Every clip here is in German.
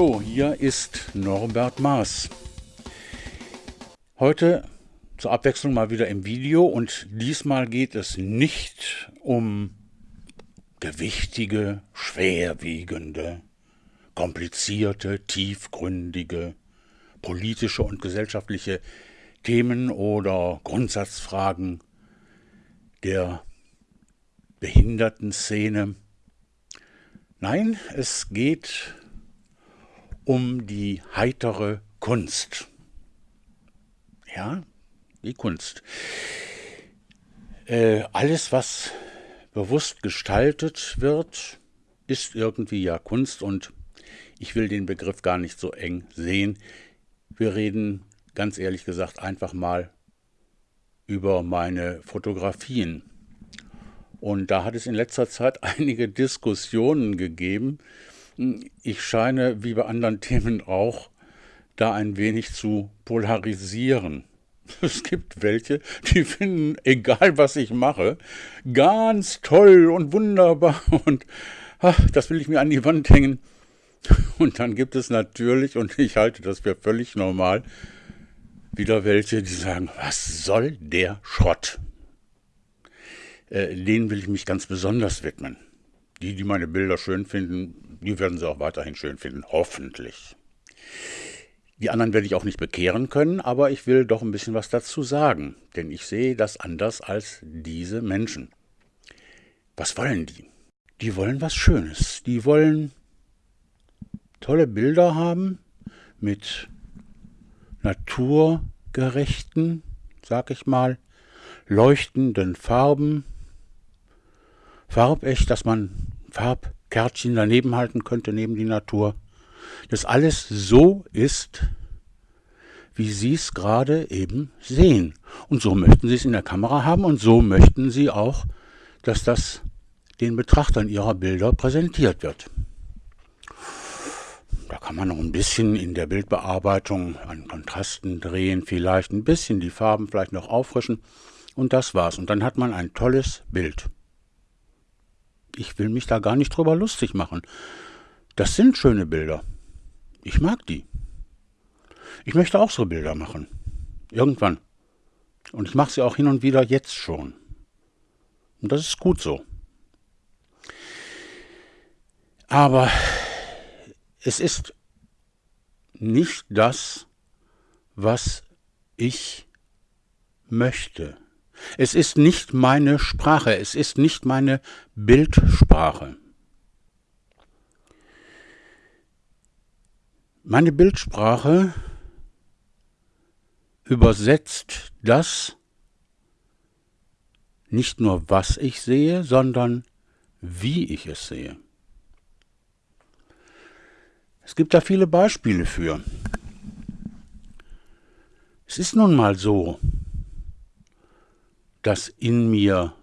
Hallo, hier ist Norbert Maas. Heute zur Abwechslung mal wieder im Video und diesmal geht es nicht um gewichtige, schwerwiegende, komplizierte, tiefgründige, politische und gesellschaftliche Themen oder Grundsatzfragen der Behindertenszene. Nein, es geht um die heitere Kunst. Ja, die Kunst. Äh, alles, was bewusst gestaltet wird, ist irgendwie ja Kunst und ich will den Begriff gar nicht so eng sehen. Wir reden ganz ehrlich gesagt einfach mal über meine Fotografien. Und da hat es in letzter Zeit einige Diskussionen gegeben. Ich scheine, wie bei anderen Themen auch, da ein wenig zu polarisieren. Es gibt welche, die finden, egal was ich mache, ganz toll und wunderbar und ach, das will ich mir an die Wand hängen. Und dann gibt es natürlich, und ich halte das für völlig normal, wieder welche, die sagen, was soll der Schrott? Äh, denen will ich mich ganz besonders widmen. Die, die meine Bilder schön finden, die werden sie auch weiterhin schön finden, hoffentlich. Die anderen werde ich auch nicht bekehren können, aber ich will doch ein bisschen was dazu sagen, denn ich sehe das anders als diese Menschen. Was wollen die? Die wollen was Schönes. Die wollen tolle Bilder haben mit naturgerechten, sag ich mal, leuchtenden Farben, farbecht, dass man Farbkärtchen daneben halten könnte, neben die Natur dass alles so ist, wie Sie es gerade eben sehen. Und so möchten Sie es in der Kamera haben und so möchten Sie auch, dass das den Betrachtern Ihrer Bilder präsentiert wird. Da kann man noch ein bisschen in der Bildbearbeitung an Kontrasten drehen, vielleicht ein bisschen die Farben vielleicht noch auffrischen und das war's. Und dann hat man ein tolles Bild. Ich will mich da gar nicht drüber lustig machen. Das sind schöne Bilder. Ich mag die. Ich möchte auch so Bilder machen. Irgendwann. Und ich mache sie auch hin und wieder jetzt schon. Und das ist gut so. Aber es ist nicht das, was ich möchte. Es ist nicht meine Sprache, es ist nicht meine Bildsprache. Meine Bildsprache übersetzt das nicht nur, was ich sehe, sondern wie ich es sehe. Es gibt da viele Beispiele für. Es ist nun mal so, dass in mir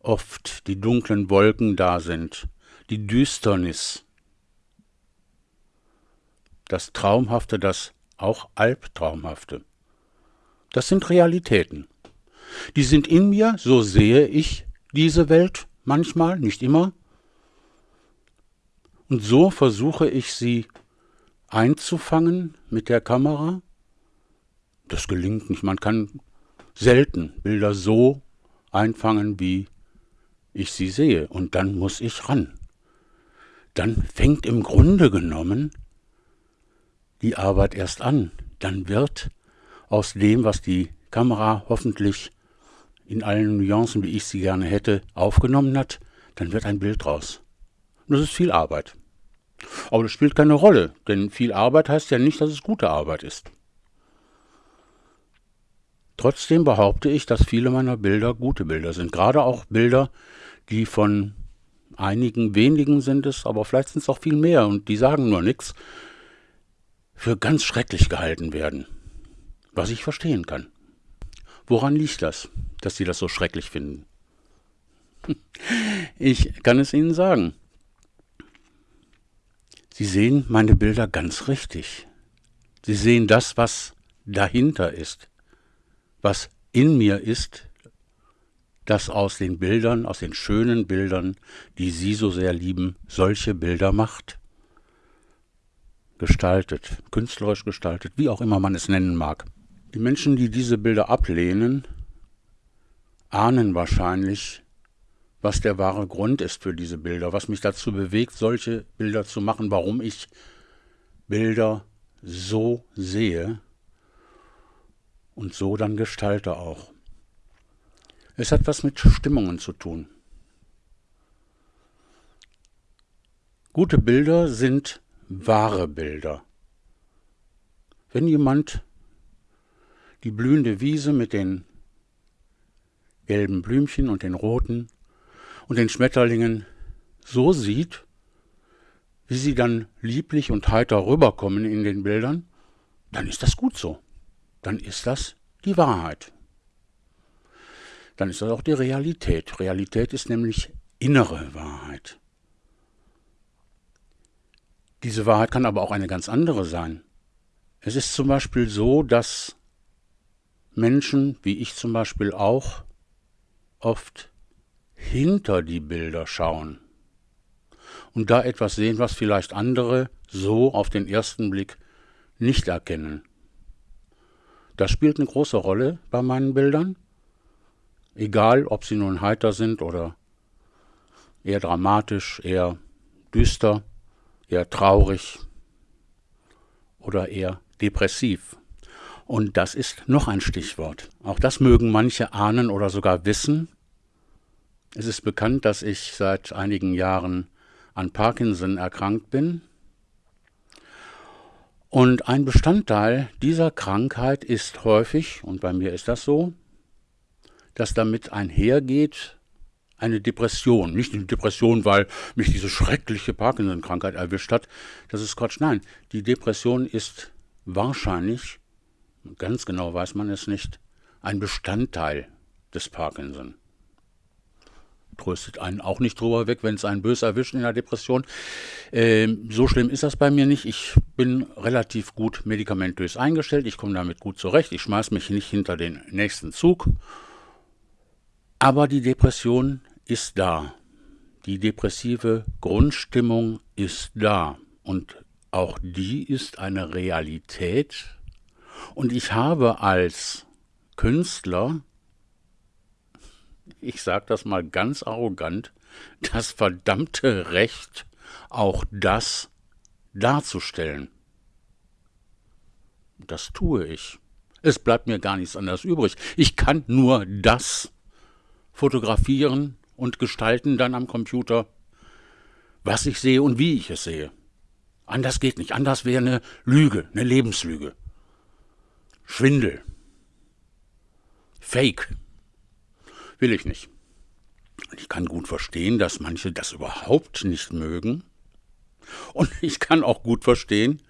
oft die dunklen Wolken da sind, die Düsternis, das Traumhafte, das auch Albtraumhafte. Das sind Realitäten. Die sind in mir, so sehe ich diese Welt manchmal, nicht immer. Und so versuche ich sie einzufangen mit der Kamera. Das gelingt nicht. Man kann selten Bilder so einfangen, wie ich sie sehe. Und dann muss ich ran. Dann fängt im Grunde genommen die Arbeit erst an. Dann wird aus dem, was die Kamera hoffentlich in allen Nuancen, wie ich sie gerne hätte, aufgenommen hat, dann wird ein Bild raus. Und das ist viel Arbeit. Aber das spielt keine Rolle, denn viel Arbeit heißt ja nicht, dass es gute Arbeit ist. Trotzdem behaupte ich, dass viele meiner Bilder gute Bilder sind. Gerade auch Bilder, die von einigen wenigen sind es, aber vielleicht sind es auch viel mehr und die sagen nur nichts, für ganz schrecklich gehalten werden. Was ich verstehen kann. Woran liegt das, dass Sie das so schrecklich finden? Ich kann es Ihnen sagen. Sie sehen meine Bilder ganz richtig. Sie sehen das, was dahinter ist, was in mir ist, das aus den Bildern, aus den schönen Bildern, die Sie so sehr lieben, solche Bilder macht. gestaltet, künstlerisch gestaltet, wie auch immer man es nennen mag. Die Menschen, die diese Bilder ablehnen, ahnen wahrscheinlich, was der wahre Grund ist für diese Bilder, was mich dazu bewegt, solche Bilder zu machen, warum ich Bilder so sehe und so dann gestalte auch. Es hat was mit Stimmungen zu tun. Gute Bilder sind wahre Bilder. Wenn jemand die blühende Wiese mit den gelben Blümchen und den roten und den Schmetterlingen so sieht, wie sie dann lieblich und heiter rüberkommen in den Bildern, dann ist das gut so. Dann ist das die Wahrheit. Dann ist das auch die Realität. Realität ist nämlich innere Wahrheit. Diese Wahrheit kann aber auch eine ganz andere sein. Es ist zum Beispiel so, dass Menschen, wie ich zum Beispiel auch, oft hinter die Bilder schauen und da etwas sehen, was vielleicht andere so auf den ersten Blick nicht erkennen. Das spielt eine große Rolle bei meinen Bildern, egal ob sie nun heiter sind oder eher dramatisch, eher düster eher traurig oder eher depressiv. Und das ist noch ein Stichwort. Auch das mögen manche ahnen oder sogar wissen. Es ist bekannt, dass ich seit einigen Jahren an Parkinson erkrankt bin. Und ein Bestandteil dieser Krankheit ist häufig, und bei mir ist das so, dass damit einhergeht eine Depression. Nicht eine Depression, weil mich diese schreckliche Parkinson-Krankheit erwischt hat. Das ist Quatsch. Nein, die Depression ist wahrscheinlich, ganz genau weiß man es nicht, ein Bestandteil des Parkinson. Tröstet einen auch nicht drüber weg, wenn es einen bös erwischt in der Depression. Ähm, so schlimm ist das bei mir nicht. Ich bin relativ gut medikamentös eingestellt. Ich komme damit gut zurecht. Ich schmeiß mich nicht hinter den nächsten Zug. Aber die Depression ist da. Die depressive Grundstimmung ist da. Und auch die ist eine Realität. Und ich habe als Künstler, ich sage das mal ganz arrogant, das verdammte Recht, auch das darzustellen. Das tue ich. Es bleibt mir gar nichts anderes übrig. Ich kann nur das fotografieren, und gestalten dann am Computer, was ich sehe und wie ich es sehe. Anders geht nicht. Anders wäre eine Lüge, eine Lebenslüge. Schwindel. Fake. Will ich nicht. Ich kann gut verstehen, dass manche das überhaupt nicht mögen. Und ich kann auch gut verstehen,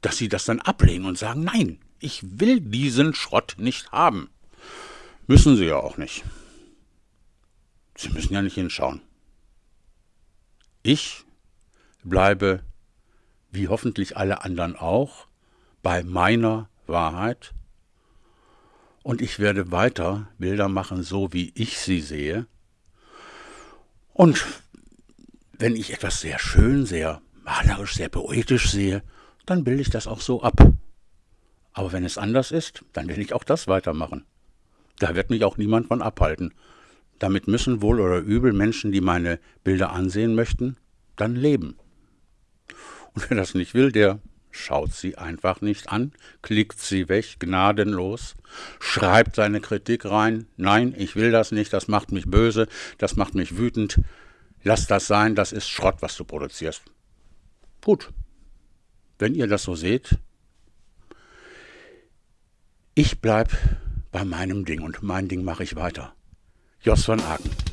dass sie das dann ablehnen und sagen, nein, ich will diesen Schrott nicht haben. Müssen sie ja auch nicht. Sie müssen ja nicht hinschauen. Ich bleibe, wie hoffentlich alle anderen auch, bei meiner Wahrheit und ich werde weiter Bilder machen, so wie ich sie sehe. Und wenn ich etwas sehr schön, sehr malerisch, sehr poetisch sehe, dann bilde ich das auch so ab. Aber wenn es anders ist, dann will ich auch das weitermachen. Da wird mich auch niemand von abhalten. Damit müssen wohl oder übel Menschen, die meine Bilder ansehen möchten, dann leben. Und wer das nicht will, der schaut sie einfach nicht an, klickt sie weg, gnadenlos, schreibt seine Kritik rein, nein, ich will das nicht, das macht mich böse, das macht mich wütend, lass das sein, das ist Schrott, was du produzierst. Gut, wenn ihr das so seht, ich bleib bei meinem Ding und mein Ding mache ich weiter. Jos van Aken.